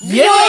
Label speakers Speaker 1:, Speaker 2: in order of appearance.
Speaker 1: Yeah!